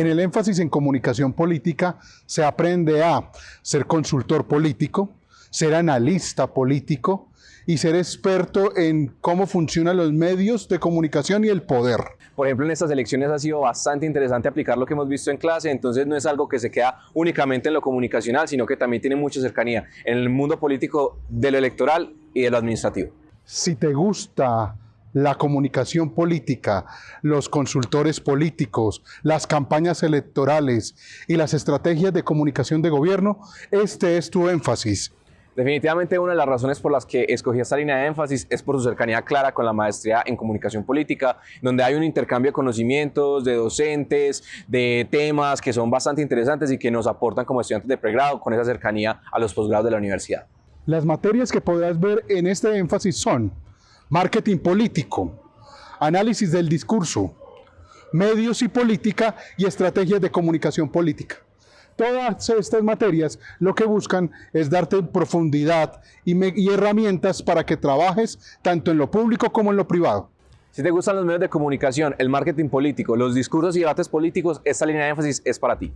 En el énfasis en comunicación política se aprende a ser consultor político, ser analista político y ser experto en cómo funcionan los medios de comunicación y el poder. Por ejemplo, en estas elecciones ha sido bastante interesante aplicar lo que hemos visto en clase, entonces no es algo que se queda únicamente en lo comunicacional, sino que también tiene mucha cercanía en el mundo político de lo electoral y de lo administrativo. Si te gusta la comunicación política, los consultores políticos, las campañas electorales y las estrategias de comunicación de gobierno, este es tu énfasis. Definitivamente una de las razones por las que escogí esta línea de énfasis es por su cercanía clara con la maestría en comunicación política, donde hay un intercambio de conocimientos, de docentes, de temas que son bastante interesantes y que nos aportan como estudiantes de pregrado con esa cercanía a los posgrados de la universidad. Las materias que podrás ver en este énfasis son marketing político, análisis del discurso, medios y política y estrategias de comunicación política. Todas estas materias lo que buscan es darte profundidad y, y, herramientas para que trabajes tanto en lo público como en lo privado. Si te gustan los medios de comunicación, el marketing político, los discursos y debates políticos, esta línea de énfasis es para ti.